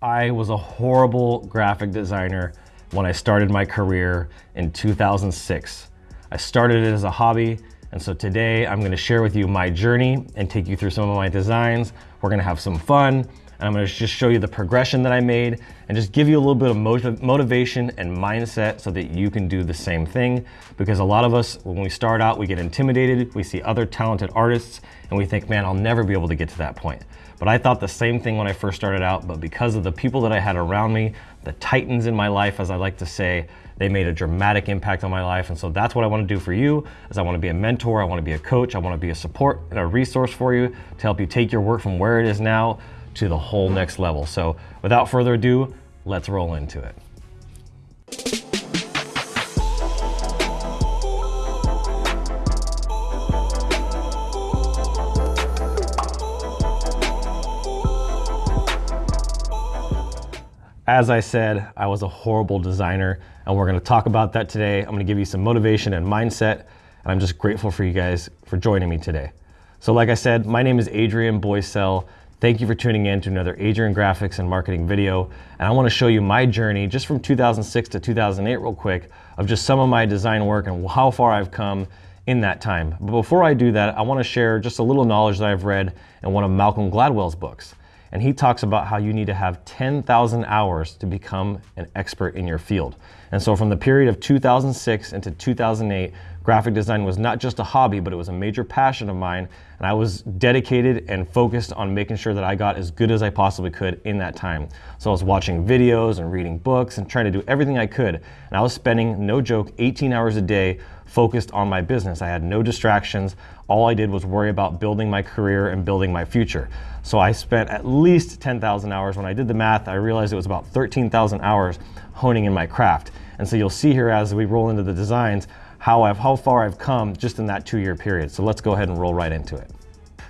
I was a horrible graphic designer when I started my career in 2006. I started it as a hobby, and so today I'm gonna share with you my journey and take you through some of my designs. We're gonna have some fun, and I'm gonna just show you the progression that I made and just give you a little bit of motiv motivation and mindset so that you can do the same thing. Because a lot of us, when we start out, we get intimidated, we see other talented artists, and we think, man, I'll never be able to get to that point. But I thought the same thing when I first started out, but because of the people that I had around me, the titans in my life, as I like to say, they made a dramatic impact on my life. And so that's what I want to do for you is I want to be a mentor, I want to be a coach, I want to be a support and a resource for you to help you take your work from where it is now to the whole next level. So without further ado, let's roll into it. As I said, I was a horrible designer and we're gonna talk about that today. I'm gonna give you some motivation and mindset and I'm just grateful for you guys for joining me today. So like I said, my name is Adrian Boycell. Thank you for tuning in to another Adrian Graphics and Marketing video. And I wanna show you my journey just from 2006 to 2008 real quick of just some of my design work and how far I've come in that time. But before I do that, I wanna share just a little knowledge that I've read in one of Malcolm Gladwell's books and he talks about how you need to have 10,000 hours to become an expert in your field. And so from the period of 2006 into 2008, graphic design was not just a hobby, but it was a major passion of mine. And I was dedicated and focused on making sure that I got as good as I possibly could in that time. So I was watching videos and reading books and trying to do everything I could. And I was spending, no joke, 18 hours a day focused on my business. I had no distractions. All I did was worry about building my career and building my future. So I spent at least 10,000 hours. When I did the math, I realized it was about 13,000 hours honing in my craft. And so you'll see here as we roll into the designs, how, I've, how far I've come just in that two year period. So let's go ahead and roll right into it.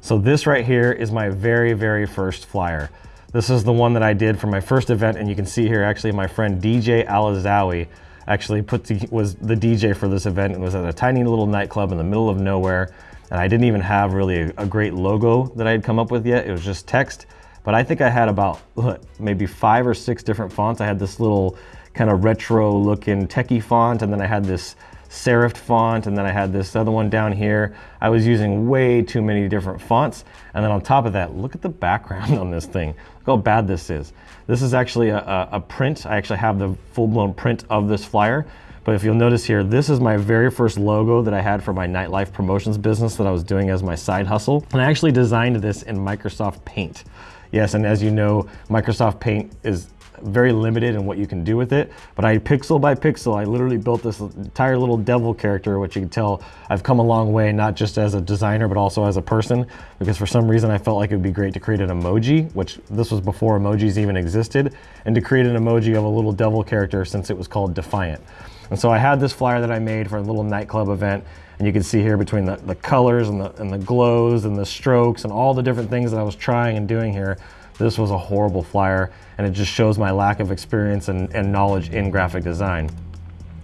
So this right here is my very, very first flyer. This is the one that I did for my first event. And you can see here, actually my friend DJ Alazawi actually put the, was the DJ for this event and was at a tiny little nightclub in the middle of nowhere. And I didn't even have really a, a great logo that I had come up with yet. It was just text. But I think I had about what, maybe five or six different fonts. I had this little kind of retro looking techie font and then I had this serif font and then I had this other one down here. I was using way too many different fonts. And then on top of that, look at the background on this thing. Look how bad this is. This is actually a, a, a print. I actually have the full-blown print of this flyer. But if you'll notice here, this is my very first logo that I had for my nightlife promotions business that I was doing as my side hustle. And I actually designed this in Microsoft Paint. Yes, and as you know, Microsoft Paint is very limited in what you can do with it. But I pixel by pixel, I literally built this entire little devil character, which you can tell I've come a long way, not just as a designer, but also as a person, because for some reason I felt like it would be great to create an emoji, which this was before emojis even existed, and to create an emoji of a little devil character since it was called Defiant. And so I had this flyer that I made for a little nightclub event, and you can see here between the, the colors and the, and the glows and the strokes and all the different things that I was trying and doing here, this was a horrible flyer and it just shows my lack of experience and, and knowledge in graphic design.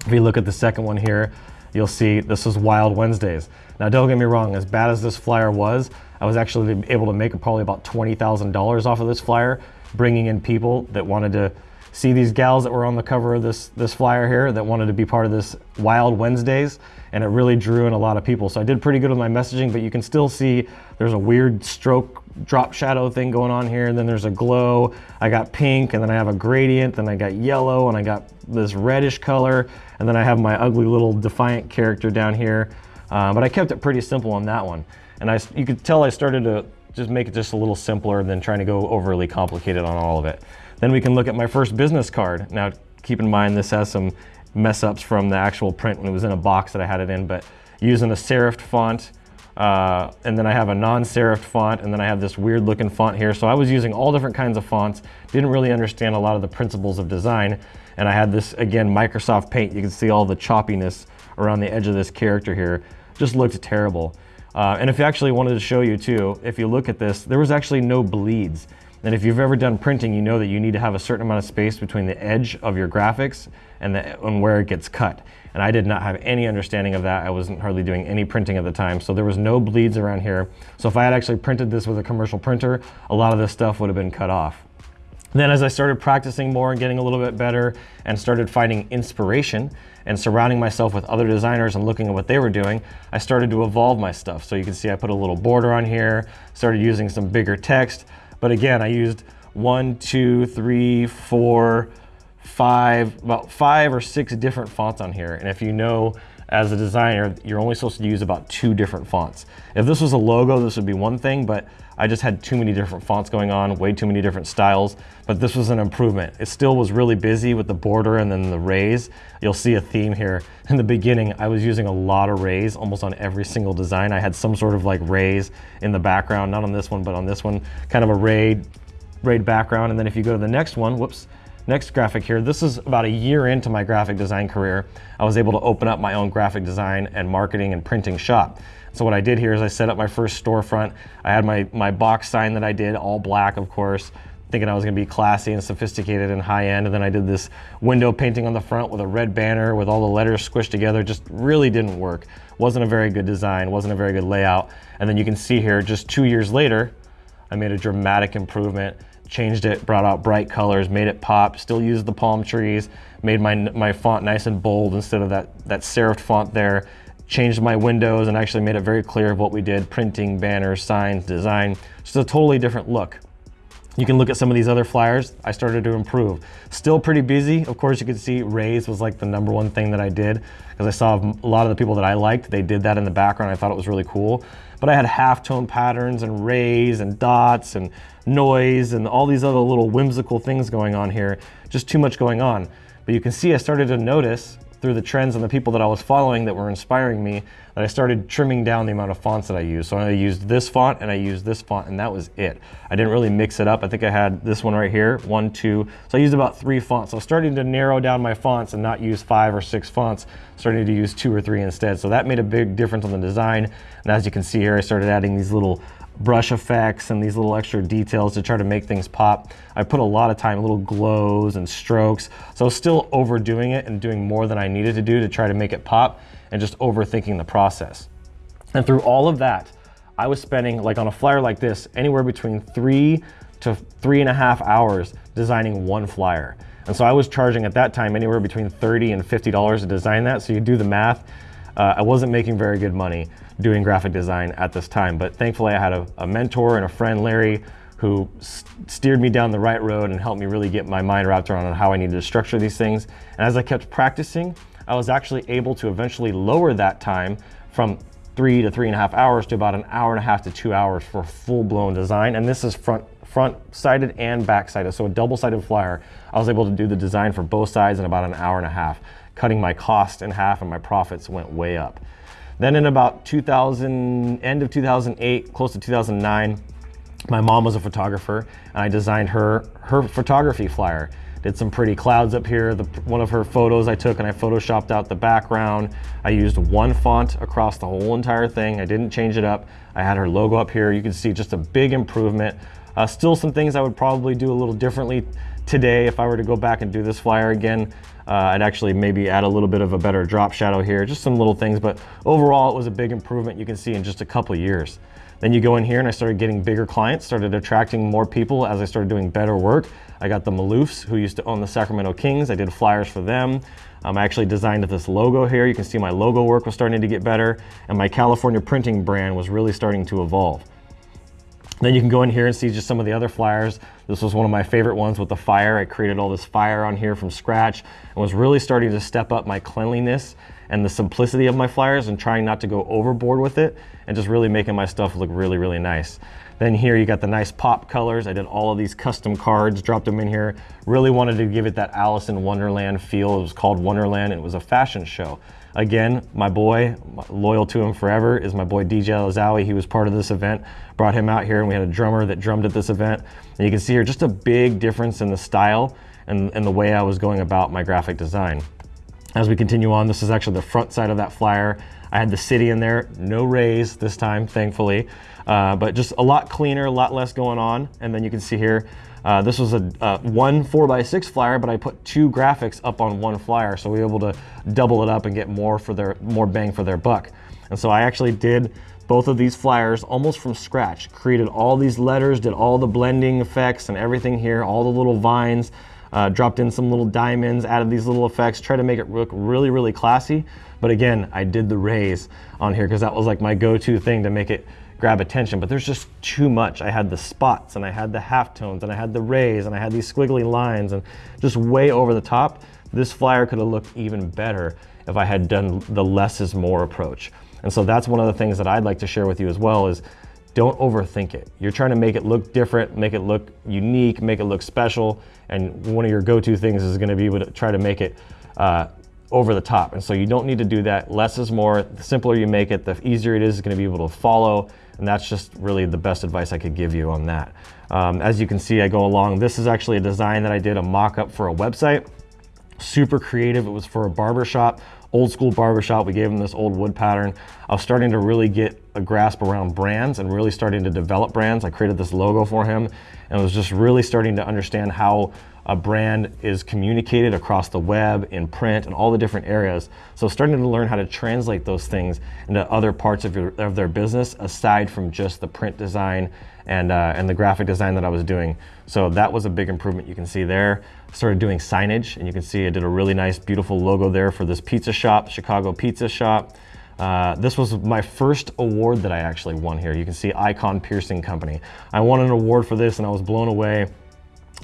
If you look at the second one here, you'll see this is Wild Wednesdays. Now don't get me wrong, as bad as this flyer was, I was actually able to make probably about $20,000 off of this flyer, bringing in people that wanted to see these gals that were on the cover of this, this flyer here that wanted to be part of this Wild Wednesdays, and it really drew in a lot of people. So I did pretty good with my messaging, but you can still see there's a weird stroke drop shadow thing going on here, and then there's a glow. I got pink, and then I have a gradient, then I got yellow, and I got this reddish color, and then I have my ugly little defiant character down here. Uh, but I kept it pretty simple on that one. And I, you could tell I started to just make it just a little simpler than trying to go overly complicated on all of it. Then we can look at my first business card. Now, keep in mind this has some mess ups from the actual print when it was in a box that I had it in, but using a serif font, uh, and then I have a non-serif font, and then I have this weird looking font here. So I was using all different kinds of fonts, didn't really understand a lot of the principles of design. And I had this, again, Microsoft Paint. You can see all the choppiness around the edge of this character here. Just looked terrible. Uh, and if you actually wanted to show you too, if you look at this, there was actually no bleeds. And if you've ever done printing, you know that you need to have a certain amount of space between the edge of your graphics and, the, and where it gets cut. And I did not have any understanding of that. I wasn't hardly doing any printing at the time. So there was no bleeds around here. So if I had actually printed this with a commercial printer, a lot of this stuff would have been cut off. Then as I started practicing more and getting a little bit better and started finding inspiration and surrounding myself with other designers and looking at what they were doing, I started to evolve my stuff. So you can see I put a little border on here, started using some bigger text. But again, I used one, two, three, four, five, about five or six different fonts on here. And if you know as a designer, you're only supposed to use about two different fonts. If this was a logo, this would be one thing, but I just had too many different fonts going on, way too many different styles, but this was an improvement. It still was really busy with the border and then the rays. You'll see a theme here. In the beginning, I was using a lot of rays almost on every single design. I had some sort of like rays in the background, not on this one, but on this one, kind of a rayed, rayed background. And then if you go to the next one, whoops, Next graphic here, this is about a year into my graphic design career. I was able to open up my own graphic design and marketing and printing shop. So what I did here is I set up my first storefront. I had my, my box sign that I did, all black of course, thinking I was gonna be classy and sophisticated and high end. And then I did this window painting on the front with a red banner with all the letters squished together. Just really didn't work. Wasn't a very good design, wasn't a very good layout. And then you can see here, just two years later, I made a dramatic improvement changed it, brought out bright colors, made it pop, still used the palm trees, made my, my font nice and bold instead of that, that serifed font there, changed my windows and actually made it very clear of what we did, printing, banners, signs, design, just a totally different look. You can look at some of these other flyers. I started to improve. Still pretty busy. Of course, you can see rays was like the number one thing that I did because I saw a lot of the people that I liked, they did that in the background. I thought it was really cool. But I had halftone patterns and rays and dots and noise and all these other little whimsical things going on here. Just too much going on. But you can see I started to notice through the trends and the people that I was following that were inspiring me that I started trimming down the amount of fonts that I used. So I used this font and I used this font and that was it. I didn't really mix it up. I think I had this one right here, one, two. So I used about three fonts. So I was starting to narrow down my fonts and not use five or six fonts, starting to use two or three instead. So that made a big difference on the design. And as you can see here, I started adding these little brush effects and these little extra details to try to make things pop. I put a lot of time, little glows and strokes. So I was still overdoing it and doing more than I needed to do to try to make it pop and just overthinking the process. And through all of that, I was spending, like on a flyer like this, anywhere between three to three and a half hours designing one flyer. And so I was charging at that time anywhere between 30 and $50 to design that. So you do the math, uh, I wasn't making very good money doing graphic design at this time, but thankfully I had a, a mentor and a friend, Larry, who steered me down the right road and helped me really get my mind wrapped around how I needed to structure these things. And as I kept practicing, I was actually able to eventually lower that time from three to three and a half hours to about an hour and a half to two hours for full-blown design. And this is front front-sided and back-sided, so a double-sided flyer. I was able to do the design for both sides in about an hour and a half, cutting my cost in half and my profits went way up. Then in about 2000, end of 2008, close to 2009, my mom was a photographer and I designed her, her photography flyer. Did some pretty clouds up here. The, one of her photos I took and I photoshopped out the background. I used one font across the whole entire thing. I didn't change it up. I had her logo up here. You can see just a big improvement. Uh, still some things I would probably do a little differently today if I were to go back and do this flyer again. Uh, I'd actually maybe add a little bit of a better drop shadow here, just some little things, but overall it was a big improvement you can see in just a couple years. Then you go in here and I started getting bigger clients, started attracting more people as I started doing better work. I got the Maloofs who used to own the Sacramento Kings. I did flyers for them. Um, I actually designed this logo here. You can see my logo work was starting to get better and my California printing brand was really starting to evolve. Then you can go in here and see just some of the other flyers. This was one of my favorite ones with the fire. I created all this fire on here from scratch and was really starting to step up my cleanliness and the simplicity of my flyers and trying not to go overboard with it and just really making my stuff look really, really nice. Then here you got the nice pop colors. I did all of these custom cards, dropped them in here. Really wanted to give it that Alice in Wonderland feel. It was called Wonderland it was a fashion show. Again, my boy, loyal to him forever, is my boy DJ Lazawi. He was part of this event. Brought him out here and we had a drummer that drummed at this event. And you can see here just a big difference in the style and, and the way I was going about my graphic design. As we continue on, this is actually the front side of that flyer. I had the city in there, no rays this time, thankfully, uh, but just a lot cleaner, a lot less going on. And then you can see here, uh, this was a uh, one 4x6 flyer, but I put two graphics up on one flyer, so we were able to double it up and get more for their more bang for their buck. And so I actually did both of these flyers almost from scratch, created all these letters, did all the blending effects and everything here, all the little vines, uh, dropped in some little diamonds, added these little effects, tried to make it look really, really classy. But again, I did the rays on here because that was like my go-to thing to make it grab attention, but there's just too much. I had the spots and I had the halftones and I had the rays and I had these squiggly lines and just way over the top. This flyer could have looked even better if I had done the less is more approach. And so that's one of the things that I'd like to share with you as well is don't overthink it. You're trying to make it look different, make it look unique, make it look special. And one of your go-to things is gonna be to try to make it uh, over the top. And so you don't need to do that. Less is more. The simpler you make it, the easier it is going to be able to follow. And that's just really the best advice I could give you on that. Um, as you can see, I go along. This is actually a design that I did a mock-up for a website. Super creative. It was for a barbershop old school barbershop. We gave him this old wood pattern. I was starting to really get a grasp around brands and really starting to develop brands. I created this logo for him and was just really starting to understand how a brand is communicated across the web, in print, and all the different areas. So starting to learn how to translate those things into other parts of, your, of their business aside from just the print design and, uh, and the graphic design that I was doing. So that was a big improvement you can see there. Started doing signage and you can see I did a really nice, beautiful logo there for this pizza shop, Chicago Pizza Shop. Uh, this was my first award that I actually won here. You can see Icon Piercing Company. I won an award for this and I was blown away.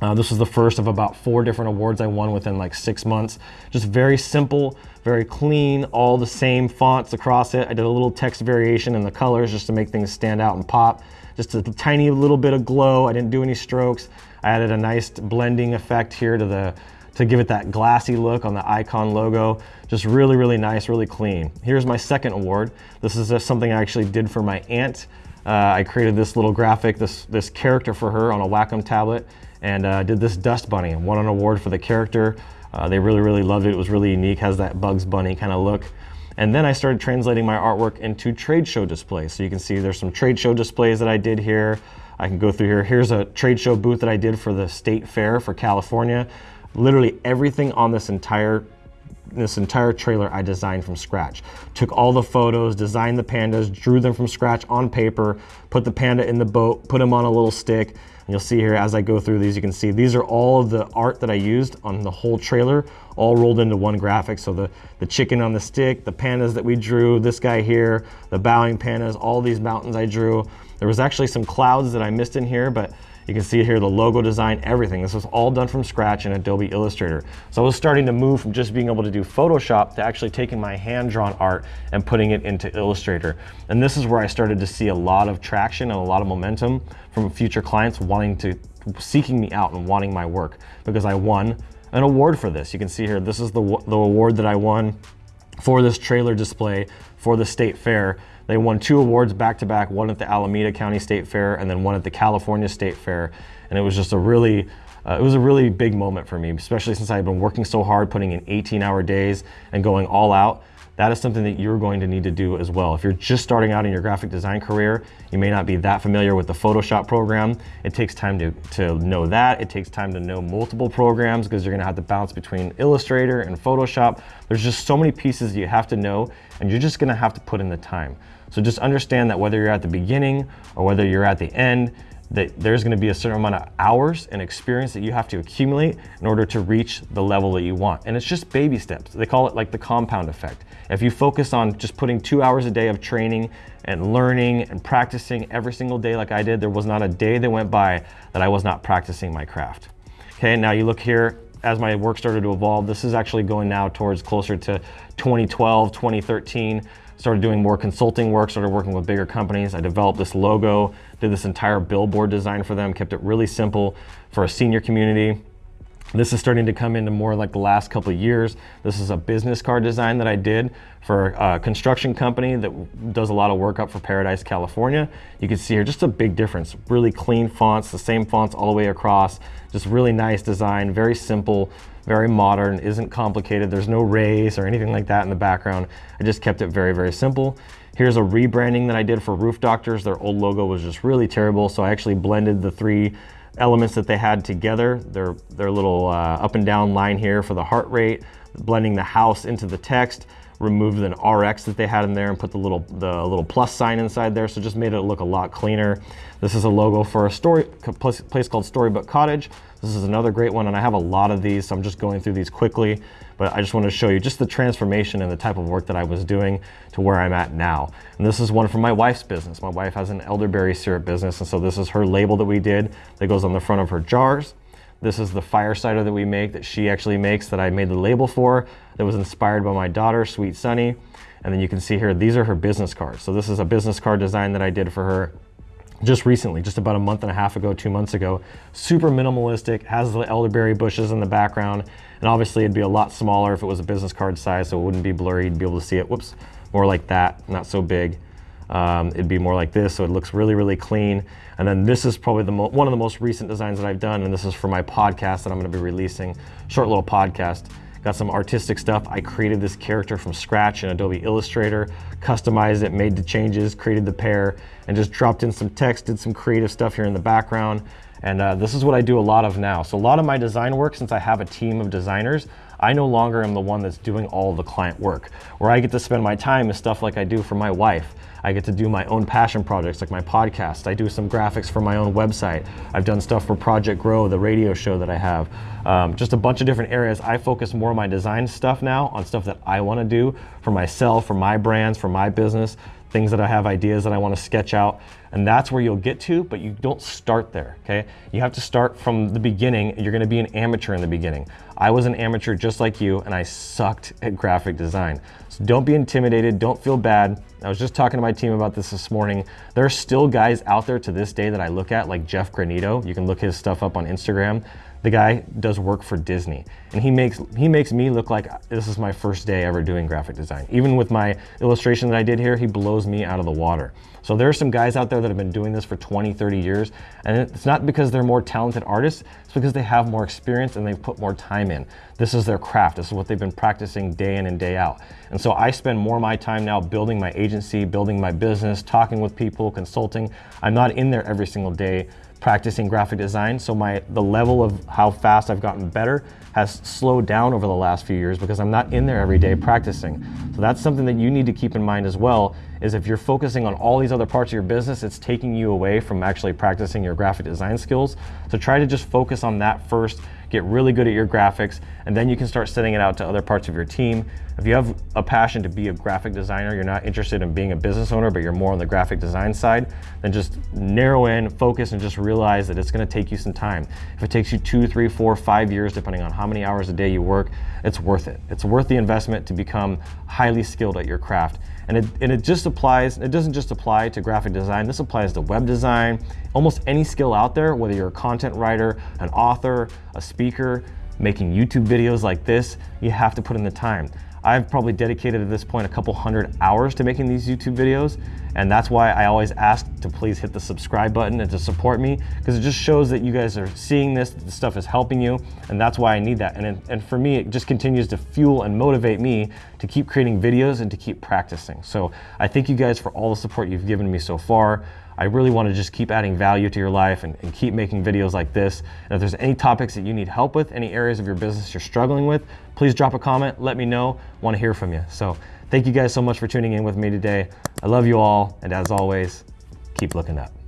Uh, this was the first of about four different awards I won within like six months. Just very simple, very clean, all the same fonts across it. I did a little text variation in the colors just to make things stand out and pop. Just a tiny little bit of glow. I didn't do any strokes. I added a nice blending effect here to the to give it that glassy look on the icon logo. Just really, really nice, really clean. Here's my second award. This is something I actually did for my aunt. Uh, I created this little graphic, this, this character for her on a Wacom tablet and uh, did this dust bunny and won an award for the character. Uh, they really, really loved it. It was really unique, has that Bugs Bunny kind of look. And then I started translating my artwork into trade show displays. So you can see there's some trade show displays that I did here. I can go through here. Here's a trade show booth that I did for the state fair for California. Literally everything on this entire this entire trailer I designed from scratch. Took all the photos, designed the pandas, drew them from scratch on paper, put the panda in the boat, put him on a little stick. And you'll see here as I go through these, you can see these are all of the art that I used on the whole trailer, all rolled into one graphic. So the, the chicken on the stick, the pandas that we drew, this guy here, the bowing pandas, all these mountains I drew. There was actually some clouds that I missed in here, but you can see here the logo design, everything. This was all done from scratch in Adobe Illustrator. So I was starting to move from just being able to do Photoshop to actually taking my hand-drawn art and putting it into Illustrator. And this is where I started to see a lot of traction and a lot of momentum from future clients wanting to, seeking me out and wanting my work because I won an award for this. You can see here, this is the, the award that I won for this trailer display for the state fair. They won two awards back to back, one at the Alameda County State Fair and then one at the California State Fair. And it was just a really, uh, it was a really big moment for me, especially since I had been working so hard, putting in 18 hour days and going all out. That is something that you're going to need to do as well. If you're just starting out in your graphic design career, you may not be that familiar with the Photoshop program. It takes time to, to know that. It takes time to know multiple programs because you're gonna have to bounce between Illustrator and Photoshop. There's just so many pieces you have to know and you're just gonna have to put in the time. So just understand that whether you're at the beginning or whether you're at the end, that there's gonna be a certain amount of hours and experience that you have to accumulate in order to reach the level that you want. And it's just baby steps. They call it like the compound effect. If you focus on just putting two hours a day of training and learning and practicing every single day like I did, there was not a day that went by that I was not practicing my craft. Okay, now you look here, as my work started to evolve, this is actually going now towards closer to 2012, 2013 started doing more consulting work, started working with bigger companies. I developed this logo, did this entire billboard design for them, kept it really simple for a senior community. This is starting to come into more like the last couple of years. This is a business card design that I did for a construction company that does a lot of work up for Paradise, California. You can see here just a big difference. Really clean fonts, the same fonts all the way across. Just really nice design, very simple, very modern, isn't complicated. There's no rays or anything like that in the background. I just kept it very, very simple. Here's a rebranding that I did for Roof Doctors. Their old logo was just really terrible, so I actually blended the three elements that they had together. Their, their little uh, up and down line here for the heart rate, blending the house into the text, removed an RX that they had in there and put the little the little plus sign inside there. So just made it look a lot cleaner. This is a logo for a story place called Storybook Cottage. This is another great one, and I have a lot of these, so I'm just going through these quickly. But I just want to show you just the transformation and the type of work that I was doing to where I'm at now. And this is one from my wife's business. My wife has an elderberry syrup business, and so this is her label that we did that goes on the front of her jars. This is the fire cider that we make that she actually makes that I made the label for that was inspired by my daughter, Sweet Sunny. And then you can see here, these are her business cards. So this is a business card design that I did for her just recently, just about a month and a half ago, two months ago. Super minimalistic, has the elderberry bushes in the background. And obviously it'd be a lot smaller if it was a business card size, so it wouldn't be blurry, you'd be able to see it, whoops, more like that, not so big. Um, it'd be more like this, so it looks really, really clean. And then this is probably the one of the most recent designs that I've done, and this is for my podcast that I'm gonna be releasing, short little podcast. Got some artistic stuff. I created this character from scratch in Adobe Illustrator, customized it, made the changes, created the pair, and just dropped in some text, did some creative stuff here in the background. And uh, this is what I do a lot of now. So a lot of my design work, since I have a team of designers, I no longer am the one that's doing all the client work. Where I get to spend my time is stuff like I do for my wife. I get to do my own passion projects like my podcast. I do some graphics for my own website. I've done stuff for Project Grow, the radio show that I have. Um, just a bunch of different areas. I focus more on my design stuff now, on stuff that I want to do for myself, for my brands, for my business, things that I have ideas that I want to sketch out. And that's where you'll get to, but you don't start there, okay? You have to start from the beginning. You're going to be an amateur in the beginning. I was an amateur just like you, and I sucked at graphic design. So don't be intimidated. Don't feel bad. I was just talking to my team about this this morning. There are still guys out there to this day that I look at, like Jeff Granito. You can look his stuff up on Instagram. The guy does work for Disney, and he makes he makes me look like this is my first day ever doing graphic design. Even with my illustration that I did here, he blows me out of the water. So there are some guys out there that have been doing this for 20, 30 years, and it's not because they're more talented artists, it's because they have more experience and they've put more time in. This is their craft. This is what they've been practicing day in and day out. And so I spend more of my time now building my agency, building my business, talking with people, consulting. I'm not in there every single day practicing graphic design. So my the level of how fast I've gotten better has slowed down over the last few years because I'm not in there every day practicing. So that's something that you need to keep in mind as well is if you're focusing on all these other parts of your business, it's taking you away from actually practicing your graphic design skills. So try to just focus on that first get really good at your graphics, and then you can start sending it out to other parts of your team. If you have a passion to be a graphic designer, you're not interested in being a business owner, but you're more on the graphic design side, then just narrow in, focus, and just realize that it's gonna take you some time. If it takes you two, three, four, five years, depending on how many hours a day you work, it's worth it. It's worth the investment to become highly skilled at your craft. And it, and it just applies, it doesn't just apply to graphic design, this applies to web design, almost any skill out there, whether you're a content writer, an author, a speaker, making YouTube videos like this, you have to put in the time. I've probably dedicated at this point a couple hundred hours to making these YouTube videos. And that's why I always ask to please hit the subscribe button and to support me because it just shows that you guys are seeing this, the stuff is helping you. And that's why I need that. And, and for me, it just continues to fuel and motivate me to keep creating videos and to keep practicing. So I thank you guys for all the support you've given me so far. I really want to just keep adding value to your life and, and, keep making videos like this. And if there's any topics that you need help with, any areas of your business you're struggling with, please drop a comment, let me know, want to hear from you. So thank you guys so much for tuning in with me today. I love you all, and as always, keep looking up.